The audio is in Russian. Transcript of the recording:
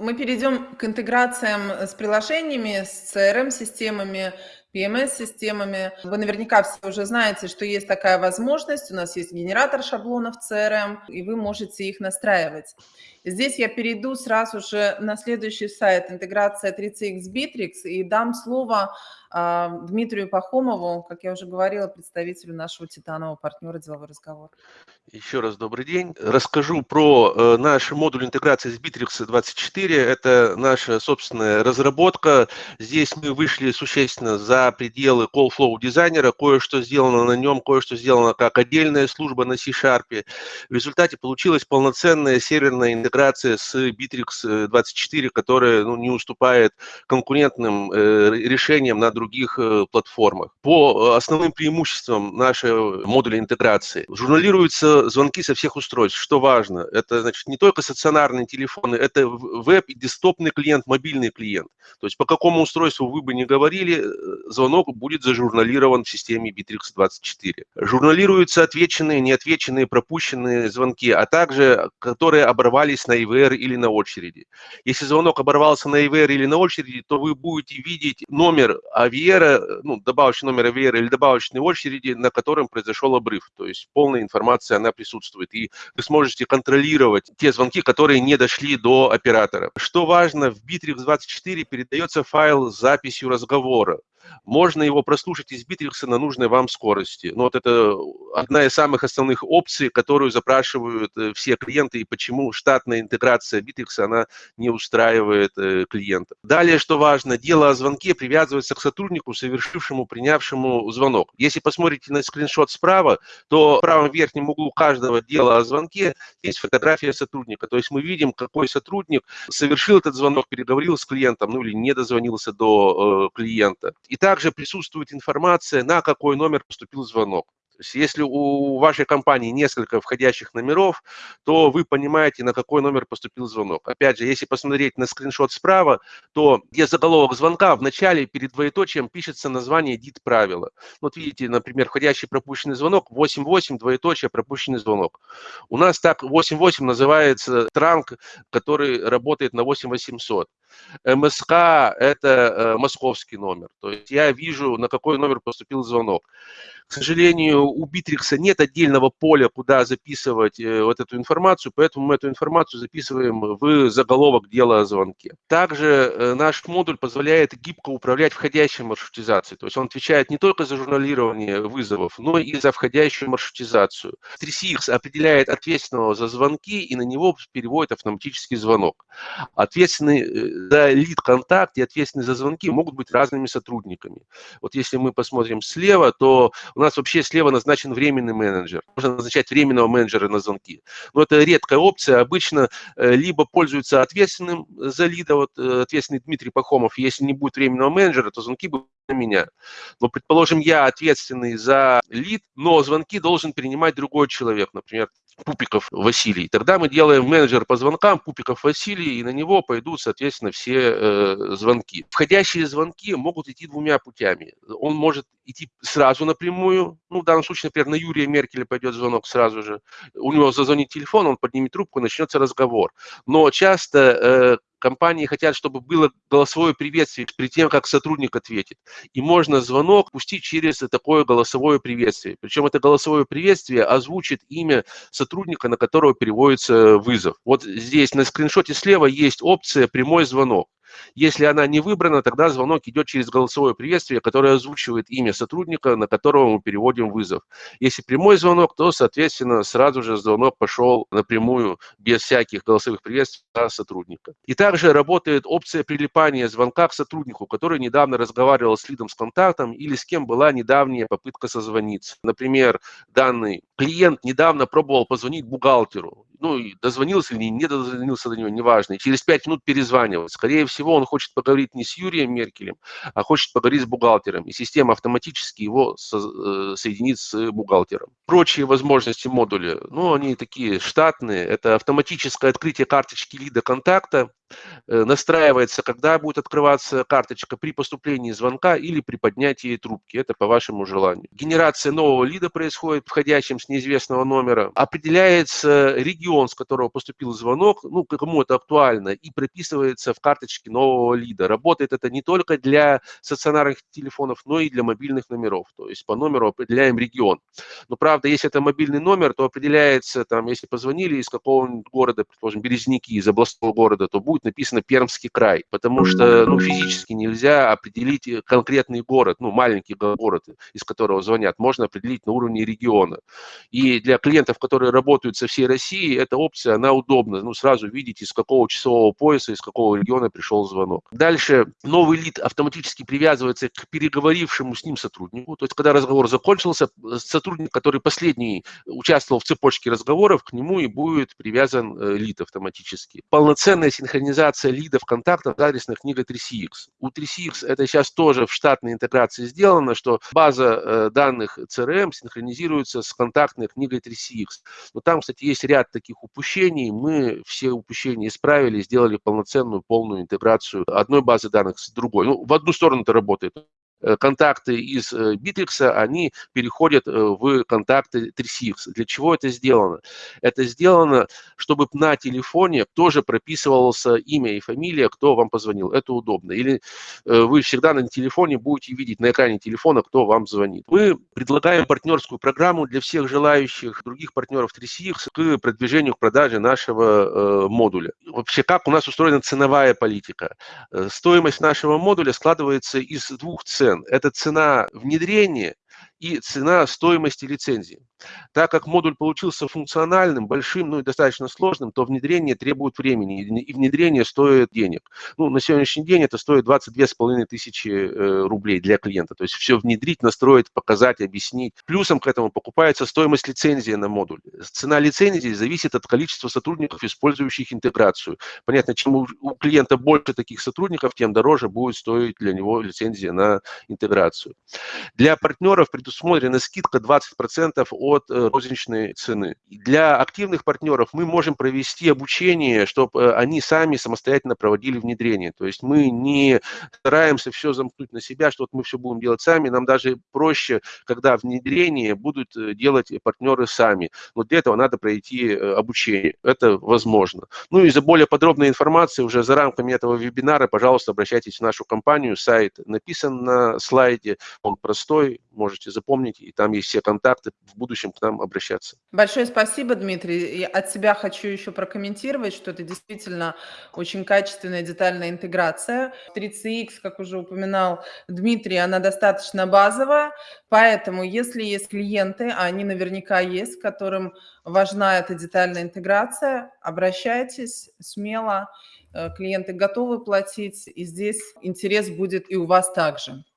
Мы перейдем к интеграциям с приложениями, с CRM-системами, PMS-системами. Вы наверняка все уже знаете, что есть такая возможность. У нас есть генератор шаблонов CRM, и вы можете их настраивать. Здесь я перейду сразу же на следующий сайт интеграция 3CX Bittrex и дам слово а, Дмитрию Пахомову, как я уже говорила, представителю нашего титанового партнера «Деловой разговор». Еще раз добрый день. Расскажу про э, наш модуль интеграции с Bittrex 24. Это наша собственная разработка. Здесь мы вышли существенно за пределы Call Flow дизайнера. Кое-что сделано на нем, кое-что сделано как отдельная служба на C-Sharp. В результате получилась полноценная серверная интеграция с Bittrex 24, которая ну, не уступает конкурентным э, решениям на других э, платформах. По э, основным преимуществам нашего модуля интеграции журналируются звонки со всех устройств. Что важно, это значит не только стационарные телефоны, это веб и десктопный клиент, мобильный клиент. То есть по какому устройству вы бы не говорили, э, звонок будет зажурналирован в системе Bittrex24. Журналируются отвеченные, неотвеченные, пропущенные звонки, а также которые оборвались на ИВР или на очереди. Если звонок оборвался на ИВР или на очереди, то вы будете видеть номер авиера, ну, добавочный номер авиера или добавочной очереди, на котором произошел обрыв. То есть полная информация, она присутствует. И вы сможете контролировать те звонки, которые не дошли до оператора. Что важно, в Bittrex24 передается файл с записью разговора можно его прослушать из Битрикса на нужной вам скорости. Ну, вот это одна из самых основных опций, которую запрашивают э, все клиенты, и почему штатная интеграция Битрикса, она не устраивает э, клиента. Далее, что важно, дело о звонке привязывается к сотруднику, совершившему, принявшему звонок. Если посмотрите на скриншот справа, то в правом верхнем углу каждого дела о звонке есть фотография сотрудника. То есть мы видим, какой сотрудник совершил этот звонок, переговорил с клиентом, ну или не дозвонился до э, клиента. И также присутствует информация, на какой номер поступил звонок. То есть если у вашей компании несколько входящих номеров, то вы понимаете, на какой номер поступил звонок. Опять же, если посмотреть на скриншот справа, то где заголовок звонка, в начале перед двоеточием пишется название DIT правила. Вот видите, например, входящий пропущенный звонок, 88, двоеточие, пропущенный звонок. У нас так 88 называется транк, который работает на 8800. МСК – это э, московский номер. То есть я вижу, на какой номер поступил звонок. К сожалению, у Битрикса нет отдельного поля, куда записывать э, вот эту информацию, поэтому мы эту информацию записываем в заголовок дела о звонке. Также э, наш модуль позволяет гибко управлять входящей маршрутизацией. То есть он отвечает не только за журналирование вызовов, но и за входящую маршрутизацию. 3CX определяет ответственного за звонки и на него переводит автоматический звонок. Ответственный за лид-контакт и ответственный за звонки могут быть разными сотрудниками. Вот если мы посмотрим слева, то у нас вообще слева назначен временный менеджер. Можно назначать временного менеджера на звонки. Но это редкая опция. Обычно э, либо пользуются ответственным за лида, вот э, ответственный Дмитрий Пахомов. Если не будет временного менеджера, то звонки будут на меня. Но, предположим, я ответственный за лид, но звонки должен принимать другой человек, например, Пупиков Василий. Тогда мы делаем менеджер по звонкам Пупиков Василий, и на него пойдут, соответственно, все э, звонки. Входящие звонки могут идти двумя путями. Он может идти сразу напрямую, ну, в данном случае, например, на Юрия Меркеля пойдет звонок сразу же. У него зазвонит телефон, он поднимет трубку, начнется разговор. Но часто э, компании хотят, чтобы было голосовое приветствие перед тем, как сотрудник ответит. И можно звонок пустить через такое голосовое приветствие. Причем это голосовое приветствие озвучит имя сотрудника, на которого переводится вызов. Вот здесь на скриншоте слева есть опция «Прямой звонок». Если она не выбрана, тогда звонок идет через голосовое приветствие, которое озвучивает имя сотрудника, на которого мы переводим вызов. Если прямой звонок, то, соответственно, сразу же звонок пошел напрямую, без всяких голосовых приветствий сотрудника. И также работает опция прилипания звонка к сотруднику, который недавно разговаривал с лидом с контактом или с кем была недавняя попытка созвониться. Например, данный клиент недавно пробовал позвонить бухгалтеру ну, дозвонился или не дозвонился до него, неважно, и через пять минут перезванивать. Скорее всего, он хочет поговорить не с Юрием Меркелем, а хочет поговорить с бухгалтером, и система автоматически его со, э, соединит с бухгалтером. Прочие возможности модуля, ну, они такие штатные, это автоматическое открытие карточки лида контакта, настраивается, когда будет открываться карточка при поступлении звонка или при поднятии трубки. Это по вашему желанию. Генерация нового лида происходит входящим с неизвестного номера. Определяется регион, с которого поступил звонок, ну, кому это актуально, и прописывается в карточке нового лида. Работает это не только для стационарных телефонов, но и для мобильных номеров. То есть по номеру определяем регион. Но правда, если это мобильный номер, то определяется, там, если позвонили из какого-нибудь города, предположим, Березники, из областного города, то будет написано Пермский край, потому что ну, физически нельзя определить конкретный город, ну, маленький город, из которого звонят, можно определить на уровне региона. И для клиентов, которые работают со всей России, эта опция, она удобна, ну, сразу видеть, из какого часового пояса, из какого региона пришел звонок. Дальше новый лид автоматически привязывается к переговорившему с ним сотруднику, то есть когда разговор закончился, сотрудник, который последний участвовал в цепочке разговоров, к нему и будет привязан э, лид автоматически. Полноценная синхронизация лидов контактов с адресной книгой 3CX. У 3CX это сейчас тоже в штатной интеграции сделано, что база э, данных CRM синхронизируется с контактной книгой 3CX. Но там, кстати, есть ряд таких упущений. Мы все упущения исправили, сделали полноценную, полную интеграцию одной базы данных с другой. Ну, в одну сторону это работает. Э, контакты из Bittrex, э, они переходят э, в контакты 3CX. Для чего это сделано? Это сделано, чтобы на телефоне тоже прописывался имя и фамилия, кто вам позвонил. Это удобно. Или вы всегда на телефоне будете видеть на экране телефона, кто вам звонит. Мы предлагаем партнерскую программу для всех желающих других партнеров 3CX к продвижению, к продаже нашего модуля. Вообще, как у нас устроена ценовая политика? Стоимость нашего модуля складывается из двух цен цен. Это цена внедрения и цена стоимости лицензии. Так как модуль получился функциональным, большим, ну и достаточно сложным, то внедрение требует времени, и внедрение стоит денег. Ну, на сегодняшний день это стоит 22,5 тысячи э, рублей для клиента. То есть все внедрить, настроить, показать, объяснить. Плюсом к этому покупается стоимость лицензии на модуль. Цена лицензии зависит от количества сотрудников, использующих интеграцию. Понятно, чем у клиента больше таких сотрудников, тем дороже будет стоить для него лицензия на интеграцию. Для партнеров предусмотрена скидка 20% от э, розничной цены. Для активных партнеров мы можем провести обучение, чтобы э, они сами самостоятельно проводили внедрение. То есть мы не стараемся все замкнуть на себя, что вот мы все будем делать сами. Нам даже проще, когда внедрение будут э, делать партнеры сами. Но для этого надо пройти обучение. Это возможно. Ну и за более подробной информацией уже за рамками этого вебинара, пожалуйста, обращайтесь в нашу компанию. Сайт написан на слайде, он простой, можете запомнить, и там есть все контакты, в будущем к нам обращаться. Большое спасибо, Дмитрий. И от себя хочу еще прокомментировать, что это действительно очень качественная детальная интеграция. 3CX, как уже упоминал Дмитрий, она достаточно базовая, поэтому если есть клиенты, а они наверняка есть, которым важна эта детальная интеграция, обращайтесь смело, э, клиенты готовы платить, и здесь интерес будет и у вас также.